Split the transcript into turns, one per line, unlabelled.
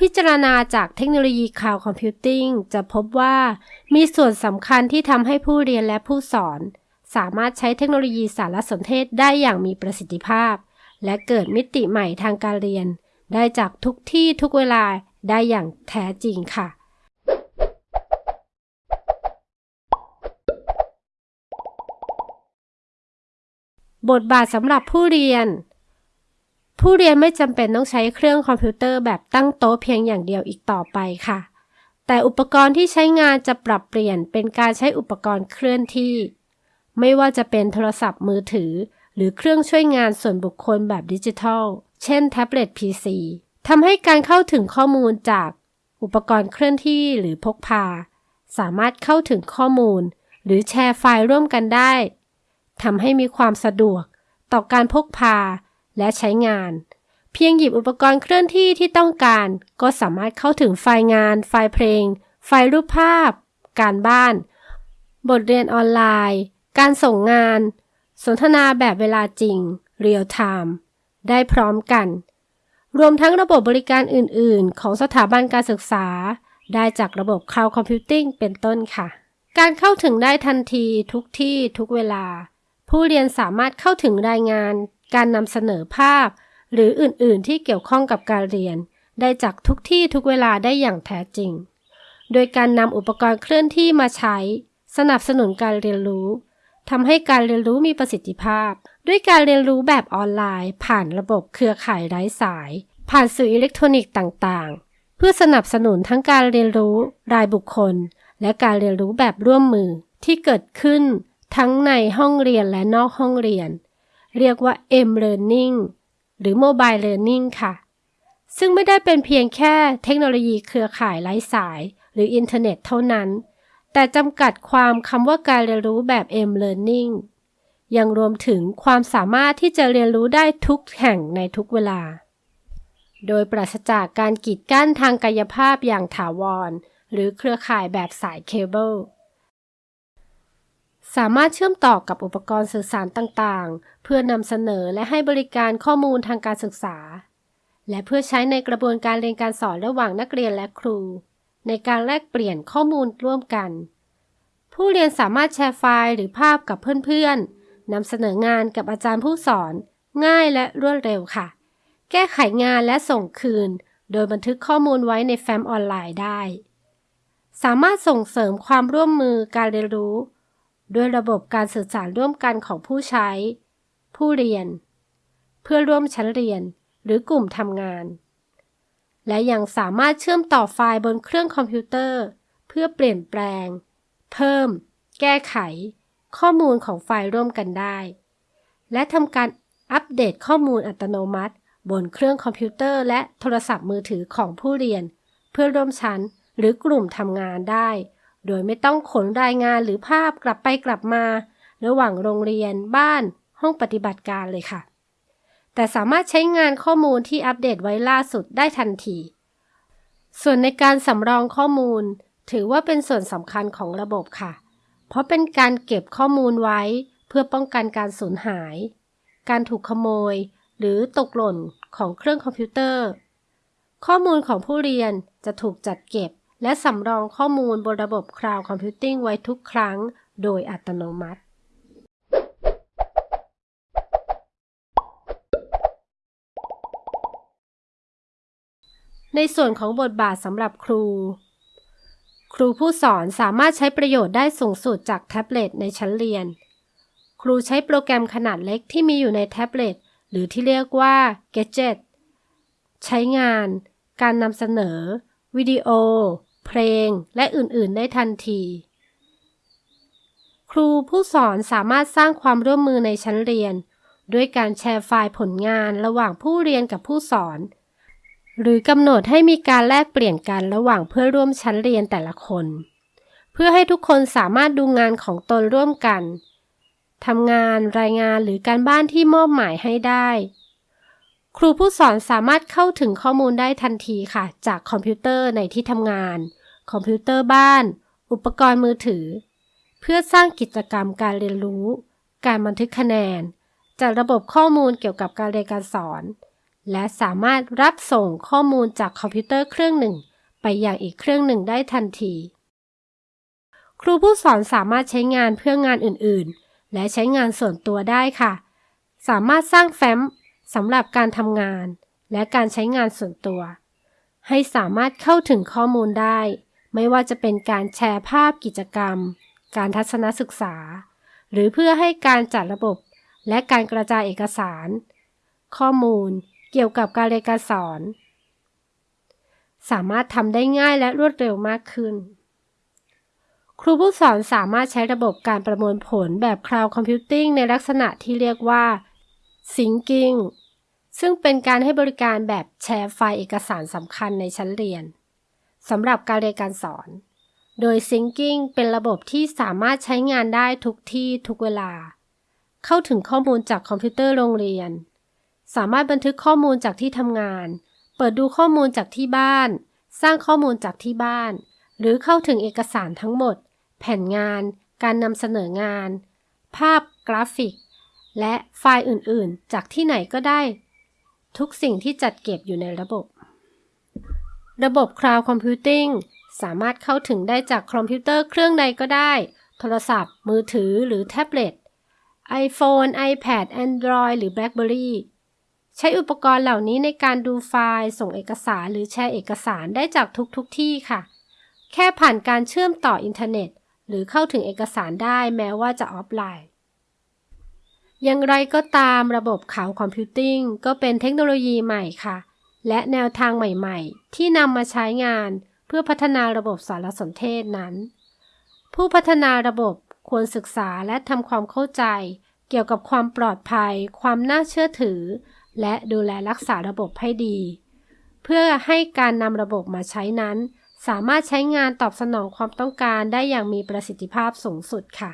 พิจารณาจากเทคโนโลยี cloud computing จะพบว่า มีส่วนสำคัญที่ทำให้ผู้เรียนและผู้สอน สามารถใช้เทคโนโลยีสารสนเทศได้อย่างมีประสิทธิภาพ และเกิดมิติใหม่ทางการเรียน ได้จากทุกที่ทุกเวลาได้อย่างแท้จริงค่ะบทบาทสำหรับผู้เรียน ผู้เรียนไม่จำเป็นต้องใช้เครื่องคอมพิวเตอร์แบบตั้งโต๊ะเพียงอย่างเดียวอีกต่อไปค่ะ แต่อุปกรณ์ที่ใช้งานจะปรับเปลี่ยนเป็นการใช้อุปกรณ์เคลื่อนที่ ไม่ว่าจะเป็นโทรศัพท์มือถือ หรือเครื่องช่วยงานส่วนบุคคลแบบดิจิทัล เช่นแท็บเล็ต PC ทำให้การเข้าถึงข้อมูลจากอุปกรณ์เคลื่อนที่หรือพกพา สามารถเข้าถึงข้อมูล หรือแชร์ไฟล์ร่วมกันได้ทำให้มีความสะดวก ต่อการพกพา และใช้งาน เพียงหยิบอุปกรณ์เคลื่อนที่ที่ต้องการ ก็สามารถเข้าถึงไฟล์งาน ไฟล์เพลง ไฟล์รูปภาพ การบ้าน บทเรียนออนไลน์ การส่งงาน สนทนาแบบเวลาจริง real time ได้พร้อมกัน รวมทั้งระบบบริการอื่น ๆ ของสถาบันการศึกษา ได้จากระบบ Cloud Computing เป็นต้นค่ะ การเข้าถึงได้ทันทีทุกที่ทุกเวลา ผู้เรียนสามารถเข้าถึงรายงาน การนำเสนอภาพ หรืออื่น ๆ ที่เกี่ยวข้องกับการเรียน ได้จากทุกที่ทุกเวลาได้อย่างแท้จริง โดยการนำอุปกรณ์เคลื่อนที่มาใช้ สนับสนุนการเรียนรู้ทำให้การเรียนรู้มีประสิทธิภาพ ด้วยการเรียนรู้แบบออนไลน์ ผ่านระบบเครือข่ายไร้สาย ผ่านสื่ออิเล็กทรอนิกส์ต่าง ๆ เพื่อสนับสนุนทั้งการเรียนรู้ รายบุคคล และการเรียนรู้แบบร่วมมือที่เกิดขึ้น ทั้งในห้องเรียนและนอกห้องเรียน เรียกว่า M-Learning หรือ Mobile Learning ค่ะ ซึ่งไม่ได้เป็นเพียงแค่เทคโนโลยีเครือข่ายไร้สาย หรืออินเทอร์เน็ตเท่านั้น แต่จำกัดความคำว่าการเรียนรู้แบบ M-Learning ยังรวมถึงความสามารถที่จะเรียนรู้ได้ทุกแห่งในทุกเวลา โดยปราศจากการกีดกั้นทางกายภาพอย่างถาวร หรือเครือข่ายแบบสายเคเบิล สามารถเชื่อมต่อกับอุปกรณ์สื่อสารต่างๆ เพื่อนำเสนอและให้บริการข้อมูลทางการศึกษา และเพื่อใช้ในกระบวนการเรียนการสอนระหว่างนักเรียนและครู ในการแลกเปลี่ยนข้อมูลร่วมกัน ผู้เรียนสามารถแชร์ไฟล์หรือภาพกับเพื่อนๆนำเสนองานกับอาจารย์ผู้สอน ง่ายและรวดเร็วค่ะ แก้ไขงานและส่งคืน โดยบันทึกข้อมูลไว้ในแฟ้มออนไลน์ได้ สามารถส่งเสริมความร่วมมือการเรียนรู้ ด้วยระบบการสื่อสารร่วมกันของผู้ใช้ ผู้เรียน เพื่อร่วมชั้นเรียนหรือกลุ่มทำงาน และยังสามารถเชื่อมต่อไฟล์บนเครื่องคอมพิวเตอร์ เพื่อเปลี่ยนแปลง เพิ่ม แก้ไข ข้อมูลของไฟล์ร่วมกันได้ และทำการอัปเดตข้อมูลอัตโนมัติ บนเครื่องคอมพิวเตอร์และโทรศัพท์มือถือของผู้เรียน เพื่อร่วมชั้นหรือกลุ่มทำงานได้ โดยไม่ต้องขนรายงานหรือภาพกลับไปกลับมา ระหว่างโรงเรียนบ้าน ห้องปฏิบัติการเลยค่ะ แต่สามารถใช้งานข้อมูลที่อัปเดตไว้ล่าสุดได้ทันที ส่วนในการสำรองข้อมูล ถือว่าเป็นส่วนสำคัญของระบบค่ะ เพราะเป็นการเก็บข้อมูลไว้เพื่อป้องกันการสูญหาย การถูกขโมย หรือตกหล่นของเครื่องคอมพิวเตอร์ ข้อมูลของผู้เรียนจะถูกจัดเก็บ และสำรองข้อมูลบนระบบ Cloud Computing ไว้ทุกครั้งโดยอัตโนมัติ ในส่วนของบทบาทสำหรับครู ครูผู้สอนสามารถใช้ประโยชน์ได้สูงสุดจากแท็บเล็ตในชั้นเรียน ครูใช้โปรแกรมขนาดเล็กที่มีอยู่ในแท็บเล็ตหรือที่เรียกว่า Gadget ใช้งาน การนำเสนอ วิดีโอ เพลง และอื่นๆ ได้ทันที ครูผู้สอนสามารถสร้างความร่วมมือในชั้นเรียน ด้วยการแชร์ไฟล์ผลงานระหว่างผู้เรียนกับผู้สอน หรือกำหนดให้มีการแลกเปลี่ยนกันระหว่างเพื่อร่วมชั้นเรียนแต่ละคน เพื่อให้ทุกคนสามารถดูงานของตนร่วมกันทำงานรายงานหรือการบ้านที่มอบหมายให้ได้ ครูผู้สอนสามารถเข้าถึงข้อมูลได้ทันทีค่ะ จากคอมพิวเตอร์ในที่ทำงาน คอมพิวเตอร์บ้าน อุปกรณ์มือถือ เพื่อสร้างกิจกรรมการเรียนรู้ การบันทึกคะแนนจากระบบข้อมูลเกี่ยวกับการเรียนการสอน และสามารถรับส่งข้อมูลจากคอมพิวเตอร์เครื่องหนึ่ง ไปยังอีกเครื่องหนึ่งได้ทันที ครูผู้สอนสามารถใช้งานเพื่องานอื่นๆ และใช้งานส่วนตัวได้ค่ะ สามารถสร้างแฟ้มสำหรับการทำงาน และการใช้งานส่วนตัว ให้สามารถเข้าถึงข้อมูลได้ ไม่ว่าจะเป็นการแชร์ภาพกิจกรรม การทัศนศึกษา หรือเพื่อให้การจัดระบบและการกระจายเอกสาร ข้อมูลเกี่ยวกับการเรียนการสอน สามารถทำได้ง่ายและรวดเร็วมากขึ้น ครูผู้สอนสามารถใช้ระบบการประมวลผลแบบ Cloud Computing ในลักษณะที่เรียกว่า Syncing ซึ่งเป็นการให้บริการแบบแชร์ไฟล์เอกสารสำคัญในชั้นเรียน สำหรับการเรียนการสอน โดย Syncing เป็นระบบที่สามารถใช้งานได้ทุกที่ทุกเวลา เข้าถึงข้อมูลจากคอมพิวเตอร์โรงเรียน สามารถบันทึกข้อมูลจากที่ทำงาน เปิดดูข้อมูลจากที่บ้าน สร้างข้อมูลจากที่บ้าน หรือเข้าถึงเอกสารทั้งหมด แผ่นงาน การนำเสนองาน ภาพกราฟิก และไฟล์อื่น ๆ จากที่ไหนก็ได้ ทุกสิ่งที่จัดเก็บอยู่ในระบบ ระบบ Cloud Computing สามารถเข้าถึงได้จากคอมพิวเตอร์เครื่องใดก็ได้ โทรศัพท์ มือถือหรือแท็บเล็ต iPhone, iPad, Android หรือ BlackBerry ใช้อุปกรณ์เหล่านี้ในการดูไฟล์ ส่งเอกสารหรือแชร์เอกสารได้จากทุกทุกที่ค่ะ แค่ผ่านการเชื่อมต่ออินเทอร์เน็ต หรือเข้าถึงเอกสารได้แม้ว่าจะออฟไลน์ อย่างไรก็ตามระบบข่าวคอมพิวติ้งก็เป็นเทคโนโลยีใหม่ค่ะ และแนวทางใหม่ๆ ที่นำมาใช้งานเพื่อพัฒนาระบบสารสนเทศนั้น ผู้พัฒนาระบบควรศึกษาและทำความเข้าใจ เกี่ยวกับความปลอดภัย ความน่าเชื่อถือ และดูแลรักษาระบบให้ดี เพื่อให้การนำระบบมาใช้นั้น สามารถใช้งานตอบสนองความต้องการได้อย่างมีประสิทธิภาพสูงสุดค่ะ